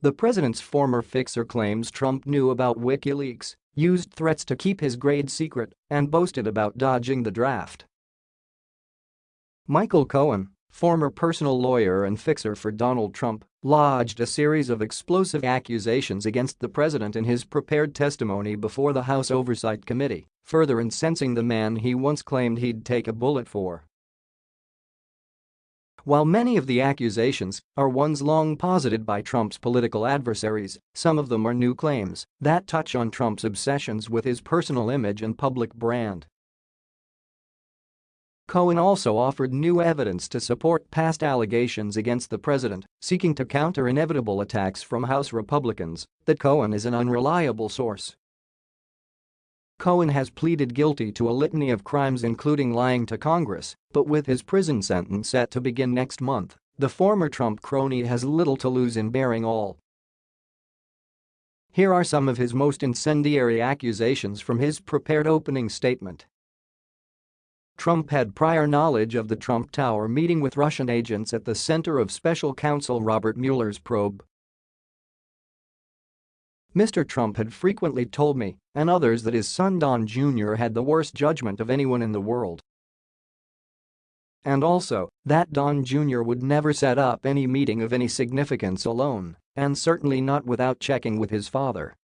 The president's former fixer claims Trump knew about WikiLeaks, used threats to keep his grade secret, and boasted about dodging the draft. Michael Cohen, former personal lawyer and fixer for Donald Trump, lodged a series of explosive accusations against the president in his prepared testimony before the House Oversight Committee, further incensing the man he once claimed he'd take a bullet for. While many of the accusations are ones long posited by Trump's political adversaries, some of them are new claims that touch on Trump's obsessions with his personal image and public brand. Cohen also offered new evidence to support past allegations against the president, seeking to counter inevitable attacks from House Republicans that Cohen is an unreliable source. Cohen has pleaded guilty to a litany of crimes including lying to Congress, but with his prison sentence set to begin next month, the former Trump crony has little to lose in bearing all. Here are some of his most incendiary accusations from his prepared opening statement. Trump had prior knowledge of the Trump Tower meeting with Russian agents at the center of special counsel Robert Mueller's probe. Mr. Trump had frequently told me and others that his son Don Jr. had the worst judgment of anyone in the world. And also, that Don Jr. would never set up any meeting of any significance alone, and certainly not without checking with his father.